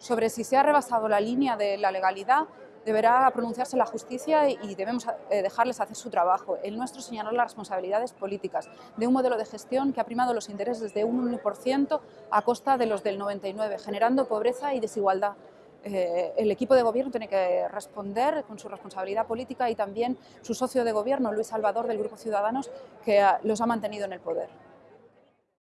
Sobre si se ha rebasado la línea de la legalidad, deberá pronunciarse la justicia y debemos eh, dejarles hacer su trabajo. El nuestro señalar las responsabilidades políticas de un modelo de gestión que ha primado los intereses de un 1% a costa de los del 99%, generando pobreza y desigualdad. Eh, el equipo de gobierno tiene que responder con su responsabilidad política y también su socio de gobierno, Luis Salvador, del Grupo Ciudadanos, que los ha mantenido en el poder.